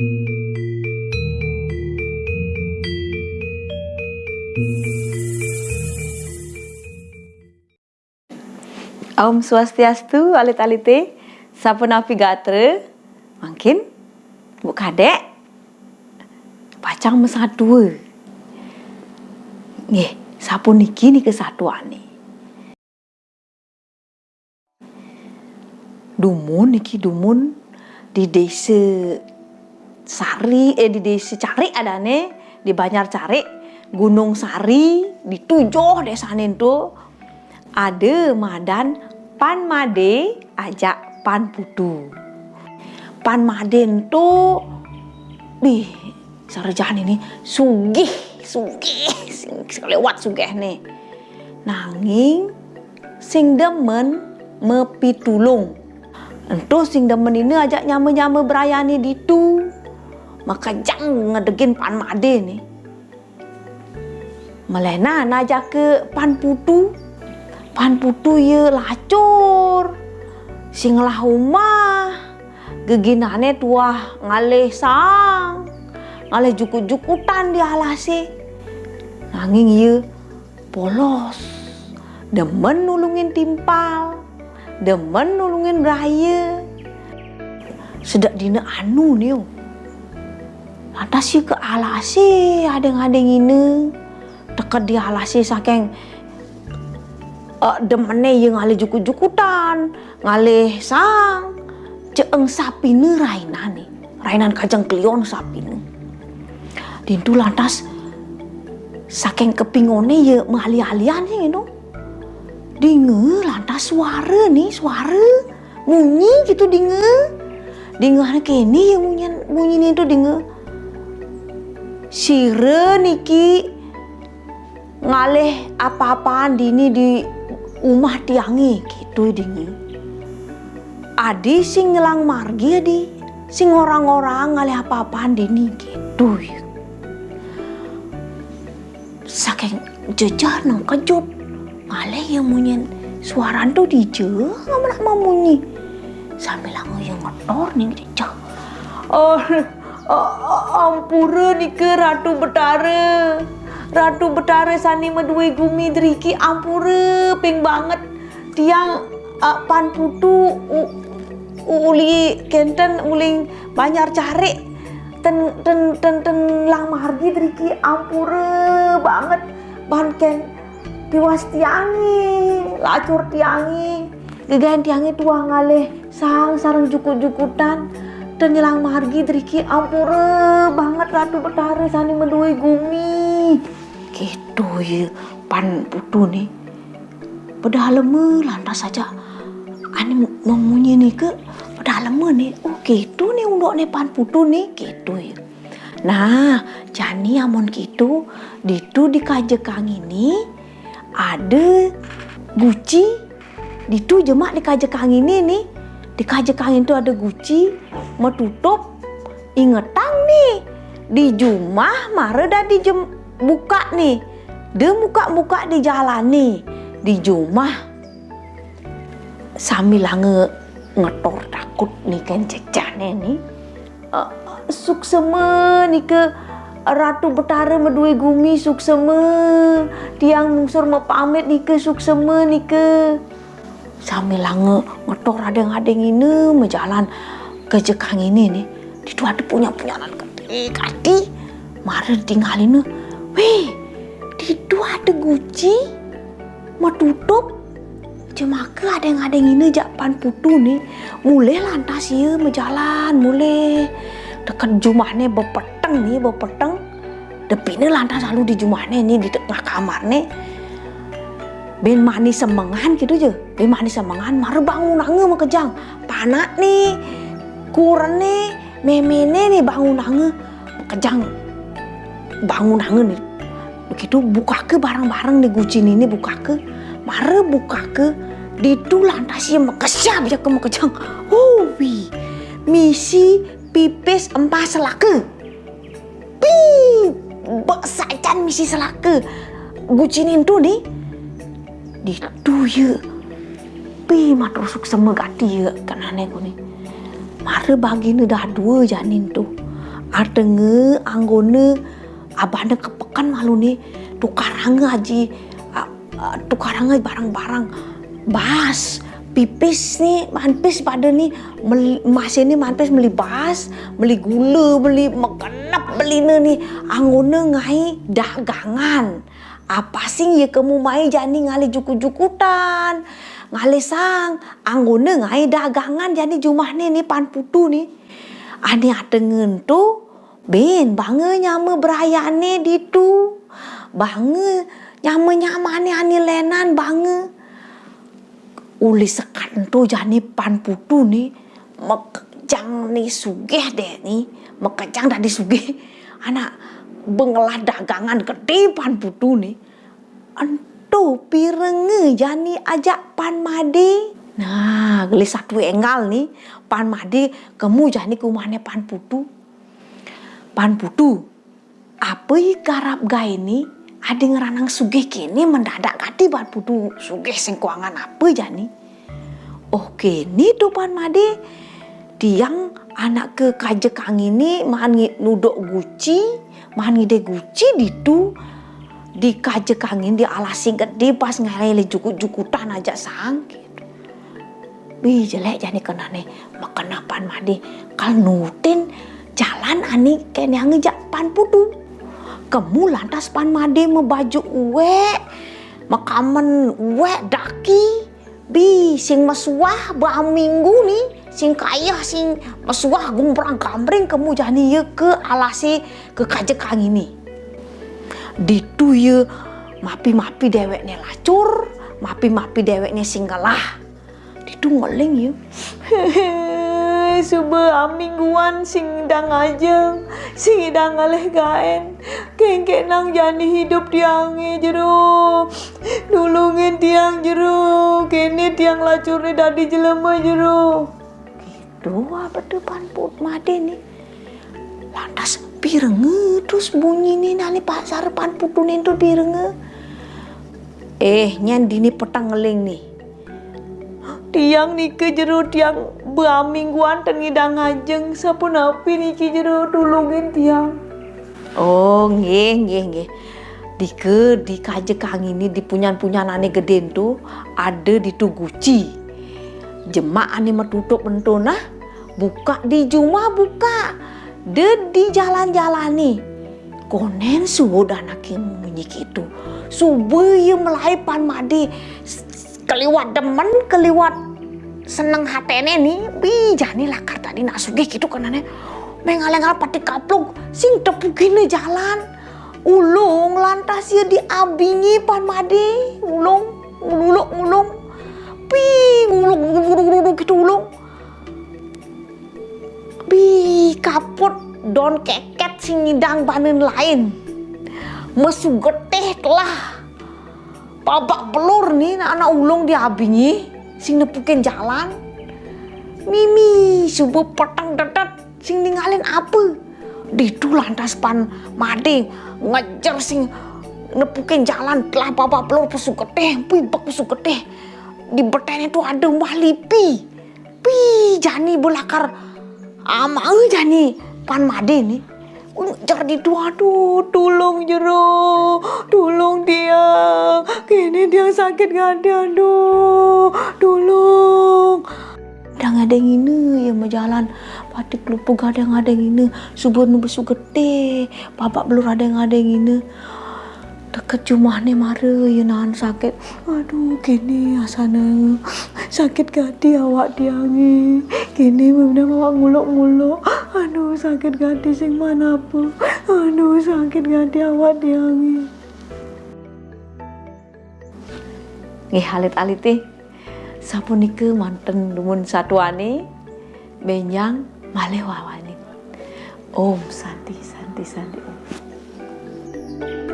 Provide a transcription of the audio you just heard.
Om Swastiastu, alit-alite, navigator, mungkin, bu kadek, pacang dua. Nih, sapu niki nih kesatuan nih. Dumun niki dumun di desa Sari, eh di desa Cari ada nih, di Banjar Cari, Gunung Sari, di tujuh desa itu ada madan pan made ajak pan putu. Pan maden tu bih sarjan ini sugih sugih lewat sugih nih. Nanging sing demen mepitulung. Entu sing demen ini ajak nyame-nyame berayani ditu. Maka jang ngedegin pan made nih. Melena najak ke pan putu. Pan putu ye lacur. Singlah rumah geginane tuah ngalih sang. Ngalih jukut-jukutan di alasi nanging ye polos. Demen nulungin timpal. Demen nulungin raya sedak dina anu nih lantas ye ke alasi adeng-adeng ini dekat di alasi saking uh, demene yang ngalih jukut-jukutan, ngalih sang, ceeng sapi ne rainan nih, rainan kajang klion sapi ne. Dintu lantas saking kepingone ya mengali-alian ya gitu. Dinge lantas suara nih, suara bunyi gitu dinge. Dinge anak ini yang bunyi bunyi itu dinge. Sire niki ngalih apa-apaan dini di umah tiangi gitu dingi adi sing nyelang margi adi. Sing orang-orang ngalih apa-apaan dini gitu. Saking jejar nang kejut ngalih yang munyin suara tuh dije nggak mau munyi. Sambil langu yang ngotor nih jejak. Oh ampura ke ratu betara. Ratu Betara sani medui gumi driki ampure ping banget. Tiang uh, pan putu uli kenten uling banyak cari. Ten ten ten ten lang margi driki ampure banget. Ban ken piwas tiangi lacur tiangi. Gegain tiangi tua ngaleh sang sarang jukut-jukutan dan nyelang margi driki. Ampure banget ratu betara sani medui gumi. Gitu ya pan putu nih pada lama lantas saja. Ani memunyi nih ke? Pada lama nih oh gitu nih untuk nih pan putu nih gitu ya nah jani amon gitu ditu di kajekang ini ada guci ditu jemak di kajekang ini nih di kajekang itu ada guci mau tutup? Ingetang nih. Di jumah mare dah di jem buka nih. Dia buka-buka di jalan nih di rumah sambil nge ngetor takut nih kan cecane nih. Uh, suksema nih ke Ratu Betara medui gumi suksema tiang mungsur mau pamit nih ke suksema nih ke. Sambil nge ngetor adeng-adeng ini menjalan ke jekang ini nih di ada punya punya anak gede. Kati mari tinggalin Wih, di dua ada guci, mau tutup. Cuma ke ada yang ada yang ini japan putu nih, mulai lantas ya menjalan, mulai. Dekat jumahnya bepeteng nih, bepeteng. ini lantas lalu di jumahnya nih di tengah kamar nih. Ben manis semengan gitu aja, ben manis semengan, mar bangun nange mau kejang, panak nih, nih, memene nih bangun nange, kejang. Bangun hangen nih begitu buka ke barang-barang nih gucin ini buka ke. Mare buka ke di tu lantas ya mekesya bisa ke mekejang. Oh wi misi pipis empah selake pi sajan misi selake gucinin tu nih di tu ya pi matrusuk semegati ya kan aneh nih mare bagi dah dua janin tuh Adenge anggone abane kepekan malu nih tukarang aji tukarang barang-barang. Bas pipis nih manpis pada nih masih ini manpis beli bas beli gula beli makanap beli nih anggone ngai dagangan. Apa sih ya kamu mai jani ngali juku-jukutan ngali sang anggone ngai dagangan jani jumah nih nih pan putu nih ani atengen tu ben bange nyame berayane ditu. Bange nyame nyamane ani lenan bange. Uli sekat tu jani pan putu nih mekejang nih sugeh deh nih mekejang tadi sugeh anak bengelah dagangan gede pan putu nih ento pirenge. Jani ajak pan made nah gelis satu enggal nih. Pan made kamu jani kumane pan putu pan putu apa garap gai ini ada ngeranang sugih kini mendadak kati pan putu sugih sing kuangan apa jani oh kini tuh pan made tiang anak ke kajekang ini mahan nudok guci mahan ngide guci ditu di kajekangin di alasi gede pas ngalele jukut-jukutan aja sang gitu. Bi jelek jadi kena nih makan apaan madi kal nutin jalan ani ken yang ngejak pan putu. Kamu lantas pan madi membaju uwe makamen uwe daki bi sing mesuah ba minggu nih sing kaya sing mesuah gumprang kamring kamu jadi ye ke alasi ke kajekang ini ditu ye mapi-mapi deweknya lacur mapi-mapi deweknya singgalah ditu ngeling ye Suba mingguan sing dang ajeng sing dang ngaleh gaen kengke nang jani hidup tiange jero. Nulungin tiang jero. Kene tiang lacurnya dadi jelema jero. Dua berdepan put made nih lantas pirenge terus bunyi nih nali pasar pan putunin tuh pirenge eh nyan dini petang ngeling nih. Tiang nike jero tiang mingguan tengidang ngajeng sapun api niki jero tulungin tiang. Oh nggih nggih nggih Dike di kajekang ini di punyan-punyan ane gede tuh ada di Tuguci jemaah nih metutup mentona buka di juma buka de di jalan-jalan nih konen sudah nakin munyik itu. Subuh melaipan madi keliwat demen keliwat seneng hatene nih bi jani lakar tadi nak sugih gitu kenane mengalengal pati kapluk sing tepugine jalan. Ulung lantas ya diabingi pan madi. Ulung ulung ulung. Pi ulung ulung ulung gitu ulung. Pi kaput don keket sing ngidang panen lain. Mesu getih telah babak pelur nih anak ulung diabingi sing nepukin jalan. Mimi subuh petang dedet sing ninggalin apa ditu lantas pan made ngejar sing nepukin jalan. Telah bapak pelur pesu getih bak pesu getih. Di beten itu ada mbah lipi. Pi jani belakar ama jani pan made nih ngejar di dua aduh tolong jero. Tolong dia. Kini dia sakit gak ada aduh. Tolong. Udah nggak ada yang ini ya mau jalan batik lupa gak ada yang ada yang ini subuh nu besu gede bapak belum ada yang ada yang ini deket rumah nih mare. Ya nahan sakit. Aduh kini asana sakit gati awak diangi. Kini bener awak nguluk-nguluk. Aduh sakit gati sing mana apa aduh sakit gati awak diangi. Nggih alit-alite sapunike manten lumun satuane. Benyang malih wawani Om Santi Santi Santi. Om